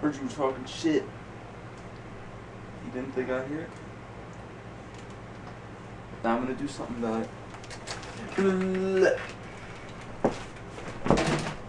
Heard you were talking shit. You didn't think I'd hear it? Now I'm gonna do something about it.